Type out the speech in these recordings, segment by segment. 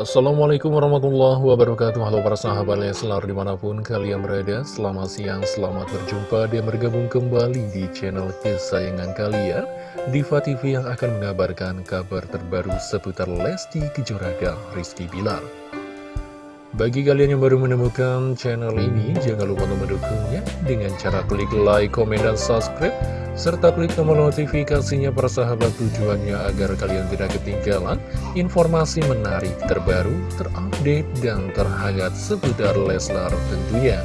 Assalamualaikum warahmatullahi wabarakatuh. Halo para sahabat Leslar di mana pun kalian berada. Selamat siang, selamat berjumpa dan bergabung kembali di channel kesayangan kalian. Diva TV yang akan mengabarkan kabar terbaru seputar Lesti Kejora dan Rizky Bilar bagi kalian yang baru menemukan channel ini, jangan lupa untuk mendukungnya dengan cara klik like, komen, dan subscribe, serta klik tombol notifikasinya persahabat tujuannya agar kalian tidak ketinggalan informasi menarik terbaru, terupdate, dan terhangat seputar Leslar tentunya.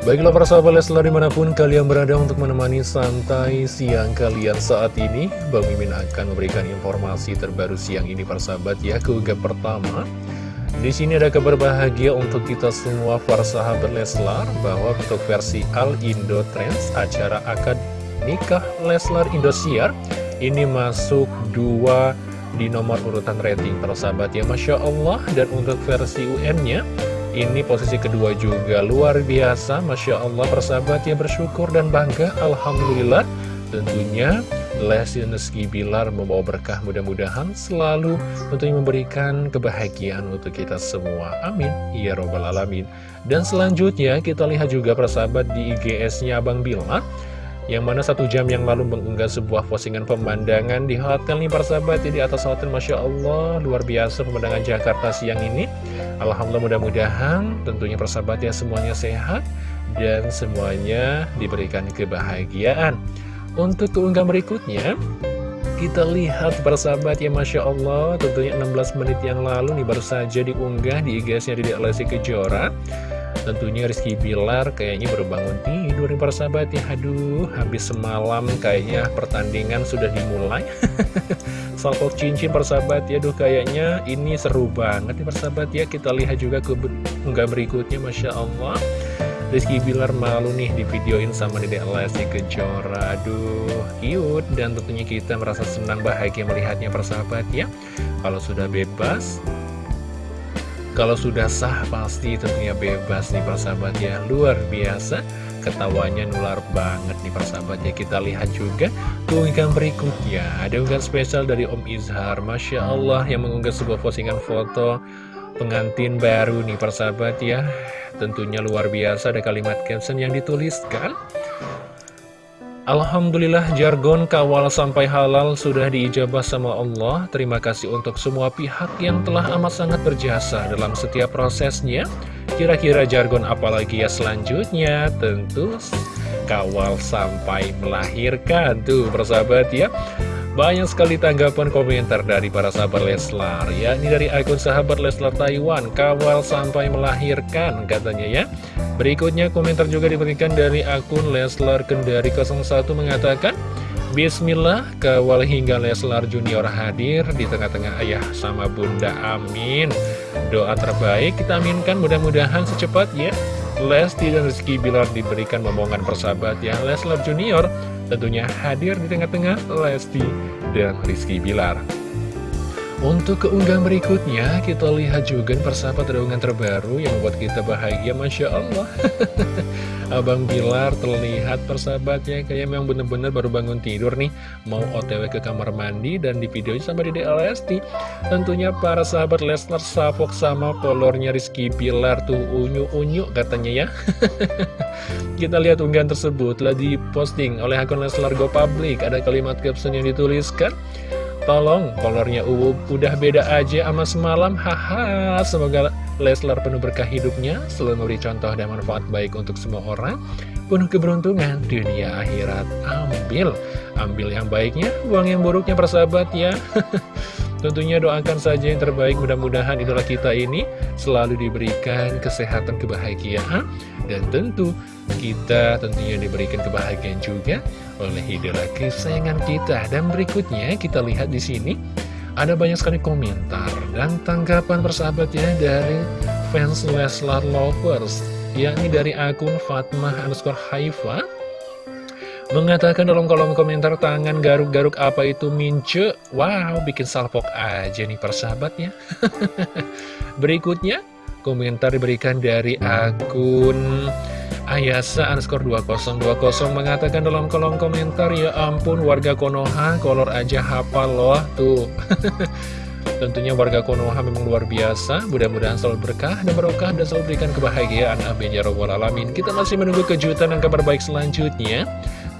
Baiklah para sahabat Leslar di mana pun kalian berada untuk menemani santai siang kalian saat ini Bang Mimin akan memberikan informasi terbaru siang ini para sahabat ya ke pertama. Di sini ada kabar bahagia untuk kita semua para sahabat Leslar bahwa untuk versi Al Indo Trends acara akad nikah Leslar Indosiar ini masuk dua di nomor urutan rating para sahabat ya. Masya Allah dan untuk versi UN-nya ini posisi kedua juga luar biasa Masya Allah persahabat ya bersyukur dan bangga Alhamdulillah Tentunya Lesti Rizky Bilar membawa berkah mudah-mudahan selalu tentunya memberikan kebahagiaan untuk kita semua. Amin. Ya Robbal Alamin. Dan selanjutnya kita lihat juga persahabat di IGS-nya Abang Bilar yang mana satu jam yang lalu mengunggah sebuah postingan pemandangan di hotel nih persahabat ya, di atas hotel Masya Allah luar biasa pemandangan Jakarta siang ini. Alhamdulillah mudah-mudahan tentunya persahabat ya semuanya sehat dan semuanya diberikan kebahagiaan. Untuk keunggahan berikutnya kita lihat persahabat ya Masya Allah tentunya 16 menit yang lalu nih baru saja diunggah di IG-nya di Lesti Kejora Tentunya Rizky Bilar kayaknya baru bangun tidur nih persahabat ya. Aduh habis semalam kayaknya pertandingan sudah dimulai. Salpok cincin persahabat ya. Aduh kayaknya ini seru banget nih persahabat ya. Kita lihat juga ke berikutnya Masya Allah. Rizky Bilar malu nih di videoin sama Dedek Lesti Kejora. Aduh cute. Dan tentunya kita merasa senang bahagia melihatnya persahabat ya. Kalau sudah bebas kalau sudah sah pasti tentunya bebas nih persahabat ya. Luar biasa Ketawanya nular banget nih persahabat ya. Kita lihat juga keunggahan berikutnya. Ada unggahan spesial dari Om Izhar. Masya Allah yang mengunggah sebuah postingan foto Pengantin baru nih persahabat ya. Tentunya luar biasa ada kalimat caption yang dituliskan Alhamdulillah jargon kawal sampai halal sudah diijabah sama Allah. Terima kasih untuk semua pihak yang telah amat sangat berjasa dalam setiap prosesnya. Kira-kira jargon apalagi ya selanjutnya? Tentu kawal sampai melahirkan. Tuh persahabat ya banyak sekali tanggapan komentar dari para sahabat Leslar ya Ini dari akun sahabat Leslar Taiwan Kawal sampai melahirkan katanya ya. Berikutnya komentar juga diberikan dari akun Leslar Kendari 01 mengatakan Bismillah, kawal hingga Leslar Junior hadir di tengah-tengah ayah sama bunda, amin. Doa terbaik kita aminkan mudah-mudahan secepatnya Lesti dan Rizky Bilar diberikan momongan persahabat ya Leslar Junior tentunya hadir di tengah-tengah Lesti dan Rizky Bilar. Untuk keunggahan berikutnya, kita lihat juga persahabat reungan terbaru yang membuat kita bahagia, Masya Allah. Abang Bilar terlihat persahabatnya kayak memang bener-bener baru bangun tidur nih, mau otw ke kamar mandi dan di video sama di DLST. Tentunya para sahabat Leslar Savok sama kolornya Rizky Bilar tuh unyu-unyu katanya ya. kita lihat unggahan tersebut telah diposting oleh akun Leslar Go Public. Ada kalimat caption yang dituliskan. Tolong, kolornya udah beda aja sama semalam, haha. Semoga Leslar penuh berkah hidupnya, selalu memberi contoh dan manfaat baik untuk semua orang, penuh keberuntungan dunia akhirat. Ambil, ambil yang baiknya, buang yang buruknya persahabat ya. Tentunya doakan saja yang terbaik. Mudah-mudahan idola kita ini selalu diberikan kesehatan kebahagiaan. Dan tentu kita tentunya diberikan kebahagiaan juga oleh idola kesayangan kita. Dan berikutnya kita lihat di sini ada banyak sekali komentar dan tanggapan persahabatnya dari fans Leslar Lovers yakni dari akun Fatmah underscore Haifa Mengatakan dalam kolom komentar tangan garuk-garuk apa itu mince? Wow, bikin salpok aja nih persahabatnya. Berikutnya, komentar diberikan dari akun Ayasa underscore 2020 mengatakan dalam kolom komentar Ya ampun warga Konoha kolor aja hafal loh tuh. Tentunya warga Konoha memang luar biasa. Mudah-mudahan selalu berkah dan berkah dan selalu berikan kebahagiaan. Amin ya robbal alamin. Kita masih menunggu kejutan dan kabar baik selanjutnya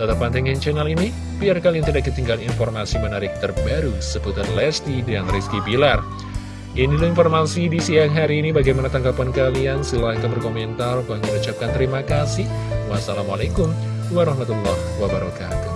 Tetap pantengin channel ini Biar kalian tidak ketinggalan informasi menarik terbaru Seputar Lesti dan Rizky Bilar. Inilah informasi di siang hari ini Bagaimana tanggapan kalian? Silahkan berkomentar. Bang mengucapkan terima kasih. Wassalamualaikum warahmatullahi wabarakatuh